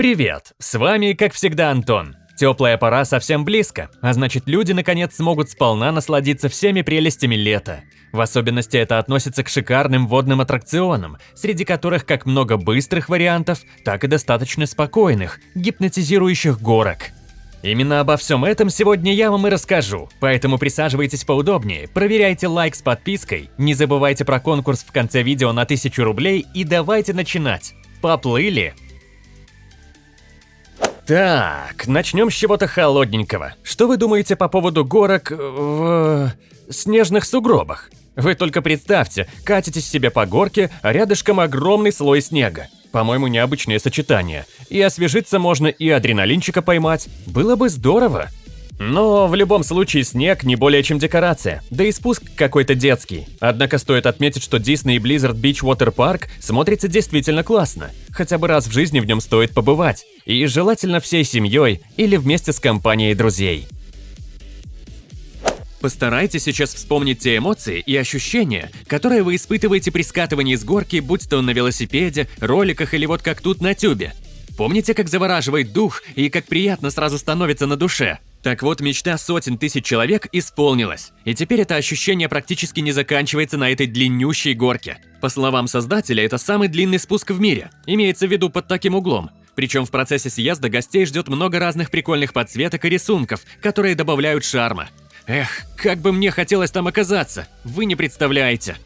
Привет! С вами, как всегда, Антон. Теплая пора совсем близко, а значит люди наконец смогут сполна насладиться всеми прелестями лета. В особенности это относится к шикарным водным аттракционам, среди которых как много быстрых вариантов, так и достаточно спокойных, гипнотизирующих горок. Именно обо всем этом сегодня я вам и расскажу, поэтому присаживайтесь поудобнее, проверяйте лайк с подпиской, не забывайте про конкурс в конце видео на 1000 рублей и давайте начинать. Поплыли! Так, начнем с чего-то холодненького. Что вы думаете по поводу горок в... снежных сугробах? Вы только представьте, катитесь себе по горке, а рядышком огромный слой снега. По-моему, необычное сочетание. И освежиться можно, и адреналинчика поймать. Было бы здорово. Но в любом случае снег не более чем декорация, да и спуск какой-то детский. Однако стоит отметить, что Disney Blizzard Beach Water Park смотрится действительно классно. Хотя бы раз в жизни в нем стоит побывать. И желательно всей семьей или вместе с компанией друзей. Постарайтесь сейчас вспомнить те эмоции и ощущения, которые вы испытываете при скатывании с горки, будь то на велосипеде, роликах или вот как тут на тюбе. Помните, как завораживает дух и как приятно сразу становится на душе? Так вот, мечта сотен тысяч человек исполнилась. И теперь это ощущение практически не заканчивается на этой длиннющей горке. По словам создателя, это самый длинный спуск в мире. Имеется в виду под таким углом. Причем в процессе съезда гостей ждет много разных прикольных подсветок и рисунков, которые добавляют шарма. Эх, как бы мне хотелось там оказаться, вы не представляете.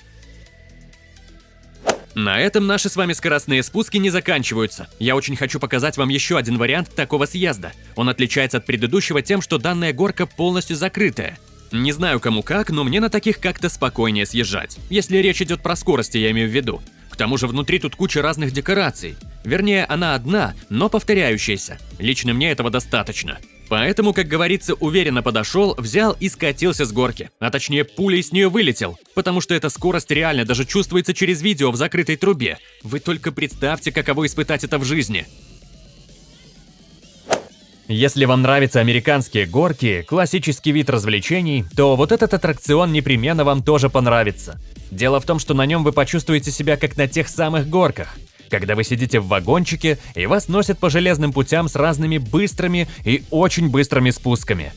На этом наши с вами скоростные спуски не заканчиваются. Я очень хочу показать вам еще один вариант такого съезда. Он отличается от предыдущего тем, что данная горка полностью закрытая. Не знаю кому как, но мне на таких как-то спокойнее съезжать. Если речь идет про скорости, я имею в виду. К тому же внутри тут куча разных декораций. Вернее, она одна, но повторяющаяся. Лично мне этого достаточно. Поэтому, как говорится, уверенно подошел, взял и скатился с горки. А точнее, пулей с нее вылетел. Потому что эта скорость реально даже чувствуется через видео в закрытой трубе. Вы только представьте, каково испытать это в жизни. Если вам нравятся американские горки, классический вид развлечений, то вот этот аттракцион непременно вам тоже понравится. Дело в том, что на нем вы почувствуете себя как на тех самых горках когда вы сидите в вагончике и вас носят по железным путям с разными быстрыми и очень быстрыми спусками.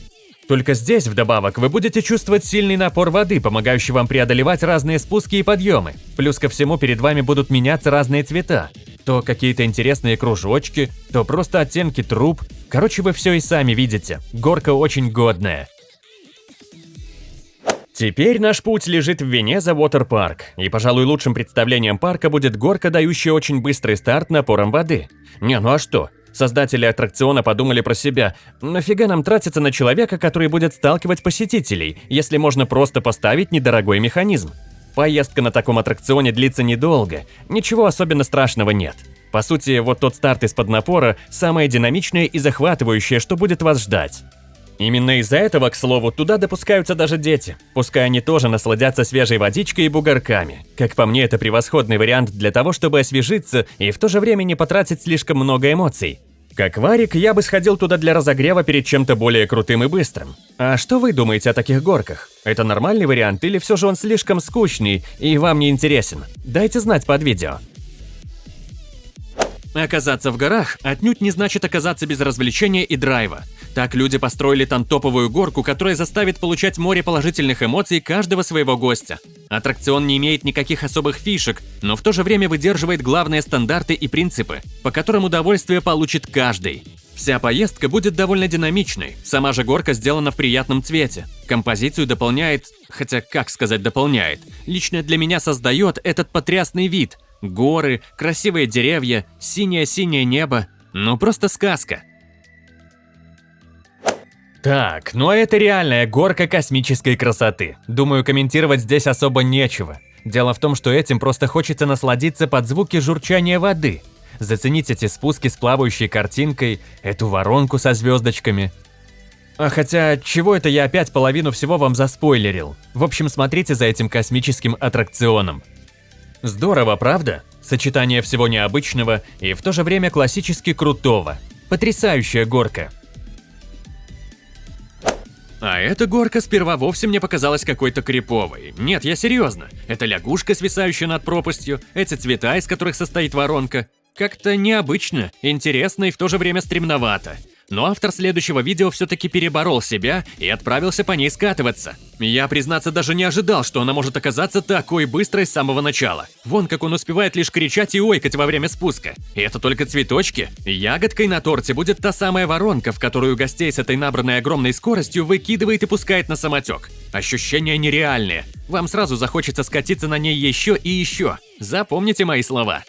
Только здесь, вдобавок, вы будете чувствовать сильный напор воды, помогающий вам преодолевать разные спуски и подъемы. Плюс ко всему перед вами будут меняться разные цвета. То какие-то интересные кружочки, то просто оттенки труб. Короче, вы все и сами видите. Горка очень годная. Теперь наш путь лежит в Венеза Парк, и, пожалуй, лучшим представлением парка будет горка, дающая очень быстрый старт напором воды. Не, ну а что? Создатели аттракциона подумали про себя, нафига нам тратиться на человека, который будет сталкивать посетителей, если можно просто поставить недорогой механизм? Поездка на таком аттракционе длится недолго, ничего особенно страшного нет. По сути, вот тот старт из-под напора – самое динамичное и захватывающее, что будет вас ждать. Именно из-за этого, к слову, туда допускаются даже дети. Пускай они тоже насладятся свежей водичкой и бугорками. Как по мне, это превосходный вариант для того, чтобы освежиться и в то же время не потратить слишком много эмоций. Как варик, я бы сходил туда для разогрева перед чем-то более крутым и быстрым. А что вы думаете о таких горках? Это нормальный вариант или все же он слишком скучный и вам не интересен? Дайте знать под видео. Оказаться в горах отнюдь не значит оказаться без развлечения и драйва. Так люди построили там топовую горку, которая заставит получать море положительных эмоций каждого своего гостя. Аттракцион не имеет никаких особых фишек, но в то же время выдерживает главные стандарты и принципы, по которым удовольствие получит каждый. Вся поездка будет довольно динамичной, сама же горка сделана в приятном цвете. Композицию дополняет, хотя как сказать дополняет, лично для меня создает этот потрясный вид. Горы, красивые деревья, синее-синее небо. Ну просто сказка. Так, ну а это реальная горка космической красоты. Думаю, комментировать здесь особо нечего. Дело в том, что этим просто хочется насладиться под звуки журчания воды. Заценить эти спуски с плавающей картинкой, эту воронку со звездочками. А хотя, чего это я опять половину всего вам заспойлерил? В общем, смотрите за этим космическим аттракционом. Здорово, правда? Сочетание всего необычного и в то же время классически крутого. Потрясающая горка. А эта горка сперва вовсе мне показалась какой-то криповой. Нет, я серьезно. Это лягушка, свисающая над пропастью, эти цвета, из которых состоит воронка. Как-то необычно, интересно и в то же время стремновато. Но автор следующего видео все-таки переборол себя и отправился по ней скатываться. Я, признаться, даже не ожидал, что она может оказаться такой быстрой с самого начала. Вон как он успевает лишь кричать и ойкать во время спуска. И это только цветочки. Ягодкой на торте будет та самая воронка, в которую гостей с этой набранной огромной скоростью выкидывает и пускает на самотек. Ощущения нереальные. Вам сразу захочется скатиться на ней еще и еще. Запомните мои слова.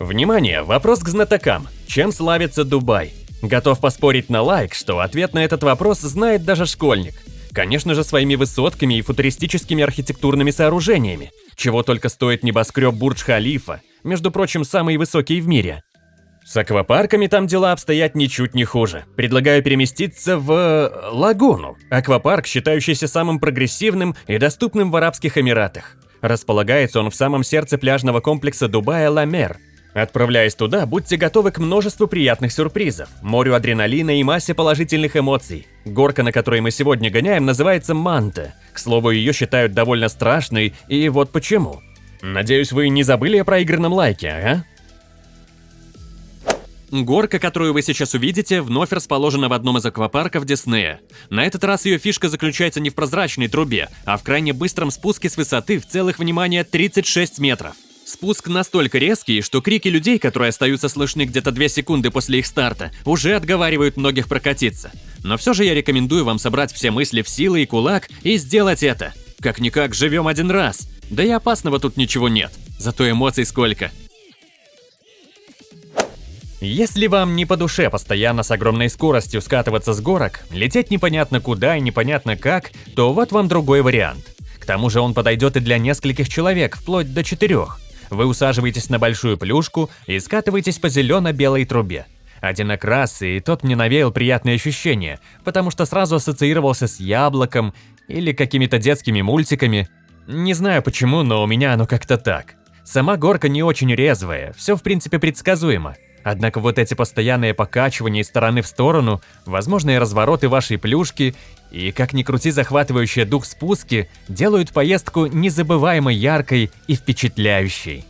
Внимание, вопрос к знатокам. Чем славится Дубай? Готов поспорить на лайк, что ответ на этот вопрос знает даже школьник. Конечно же, своими высотками и футуристическими архитектурными сооружениями. Чего только стоит небоскреб Бурдж-Халифа, между прочим, самый высокий в мире. С аквапарками там дела обстоят ничуть не хуже. Предлагаю переместиться в... Э, Лагуну. Аквапарк, считающийся самым прогрессивным и доступным в Арабских Эмиратах. Располагается он в самом сердце пляжного комплекса Дубая Ламер, Отправляясь туда, будьте готовы к множеству приятных сюрпризов, морю адреналина и массе положительных эмоций. Горка, на которой мы сегодня гоняем, называется Манта. К слову, ее считают довольно страшной, и вот почему. Надеюсь, вы не забыли о проигранном лайке, ага? Горка, которую вы сейчас увидите, вновь расположена в одном из аквапарков Диснея. На этот раз ее фишка заключается не в прозрачной трубе, а в крайне быстром спуске с высоты в целых, внимание, 36 метров. Спуск настолько резкий, что крики людей, которые остаются слышны где-то 2 секунды после их старта, уже отговаривают многих прокатиться. Но все же я рекомендую вам собрать все мысли в силы и кулак и сделать это. Как-никак живем один раз. Да и опасного тут ничего нет, зато эмоций сколько. Если вам не по душе постоянно с огромной скоростью скатываться с горок, лететь непонятно куда и непонятно как, то вот вам другой вариант. К тому же он подойдет и для нескольких человек, вплоть до четырех. Вы усаживаетесь на большую плюшку и скатываетесь по зелено-белой трубе. Один окрас, и тот мне навеял приятные ощущения, потому что сразу ассоциировался с яблоком или какими-то детскими мультиками. Не знаю почему, но у меня оно как-то так. Сама горка не очень резвая, все в принципе предсказуемо. Однако вот эти постоянные покачивания из стороны в сторону, возможные развороты вашей плюшки и, как ни крути, захватывающие дух спуски, делают поездку незабываемо яркой и впечатляющей.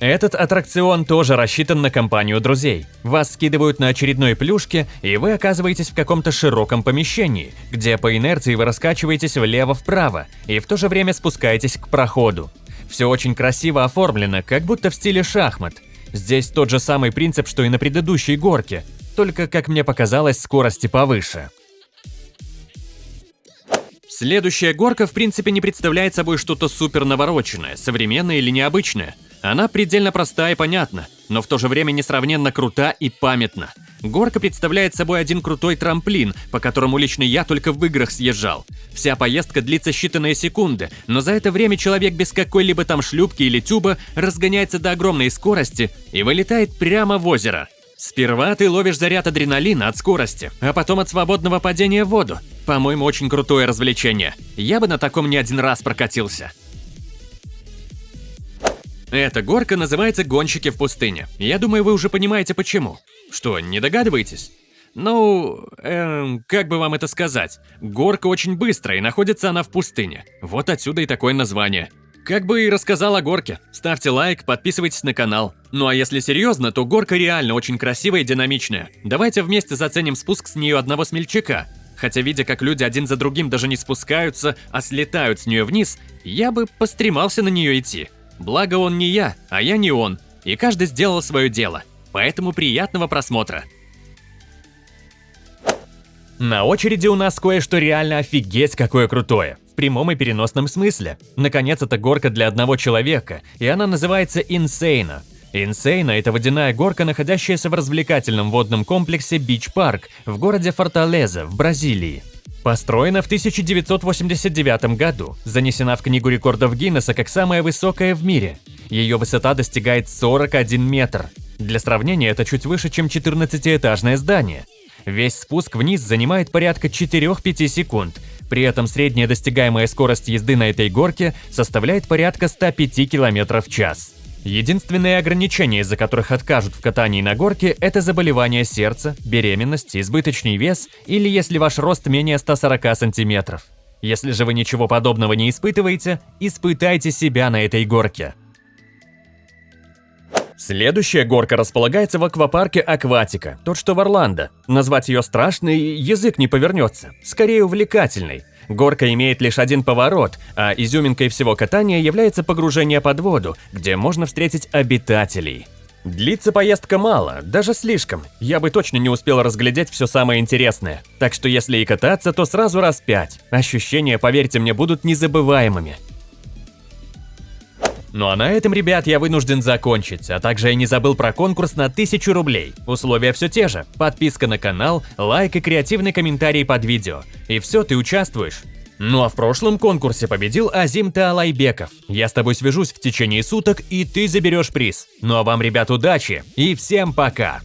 Этот аттракцион тоже рассчитан на компанию друзей. Вас скидывают на очередной плюшке, и вы оказываетесь в каком-то широком помещении, где по инерции вы раскачиваетесь влево-вправо и в то же время спускаетесь к проходу. Все очень красиво оформлено, как будто в стиле шахмат. Здесь тот же самый принцип, что и на предыдущей горке, только, как мне показалось, скорости повыше. Следующая горка в принципе не представляет собой что-то супер навороченное, современное или необычное. Она предельно проста и понятна, но в то же время несравненно крута и памятна. Горка представляет собой один крутой трамплин, по которому лично я только в играх съезжал. Вся поездка длится считанные секунды, но за это время человек без какой-либо там шлюпки или тюба разгоняется до огромной скорости и вылетает прямо в озеро. Сперва ты ловишь заряд адреналина от скорости, а потом от свободного падения в воду. По-моему, очень крутое развлечение. Я бы на таком не один раз прокатился. Эта горка называется «Гонщики в пустыне». Я думаю, вы уже понимаете почему. Что, не догадываетесь? Ну, эм, как бы вам это сказать? Горка очень быстрая и находится она в пустыне. Вот отсюда и такое название. Как бы и рассказал о горке. Ставьте лайк, подписывайтесь на канал. Ну а если серьезно, то горка реально очень красивая и динамичная. Давайте вместе заценим спуск с нее одного смельчака. Хотя видя, как люди один за другим даже не спускаются, а слетают с нее вниз, я бы постремался на нее идти. Благо он не я, а я не он, и каждый сделал свое дело. Поэтому приятного просмотра. На очереди у нас кое-что реально офигеть какое крутое. Прямом и переносном смысле. Наконец, это горка для одного человека, и она называется Insane. Инсейна – это водяная горка, находящаяся в развлекательном водном комплексе Бич Парк в городе Форталеза в Бразилии. Построена в 1989 году, занесена в Книгу рекордов Гиннесса как самая высокая в мире. Ее высота достигает 41 метр. Для сравнения, это чуть выше, чем 14-этажное здание. Весь спуск вниз занимает порядка 4-5 секунд, при этом средняя достигаемая скорость езды на этой горке составляет порядка 105 км в час. Единственные ограничения, из-за которых откажут в катании на горке, это заболевание сердца, беременность, избыточный вес или если ваш рост менее 140 сантиметров. Если же вы ничего подобного не испытываете, испытайте себя на этой горке. Следующая горка располагается в аквапарке Акватика, тот что в Орландо. Назвать ее страшной язык не повернется, скорее увлекательной. Горка имеет лишь один поворот, а изюминкой всего катания является погружение под воду, где можно встретить обитателей. Длится поездка мало, даже слишком. Я бы точно не успел разглядеть все самое интересное. Так что если и кататься, то сразу раз пять. Ощущения, поверьте мне, будут незабываемыми. Ну а на этом, ребят, я вынужден закончить, а также я не забыл про конкурс на 1000 рублей. Условия все те же. Подписка на канал, лайк и креативный комментарий под видео. И все, ты участвуешь. Ну а в прошлом конкурсе победил Азим Таалайбеков. Я с тобой свяжусь в течение суток, и ты заберешь приз. Ну а вам, ребят, удачи и всем пока!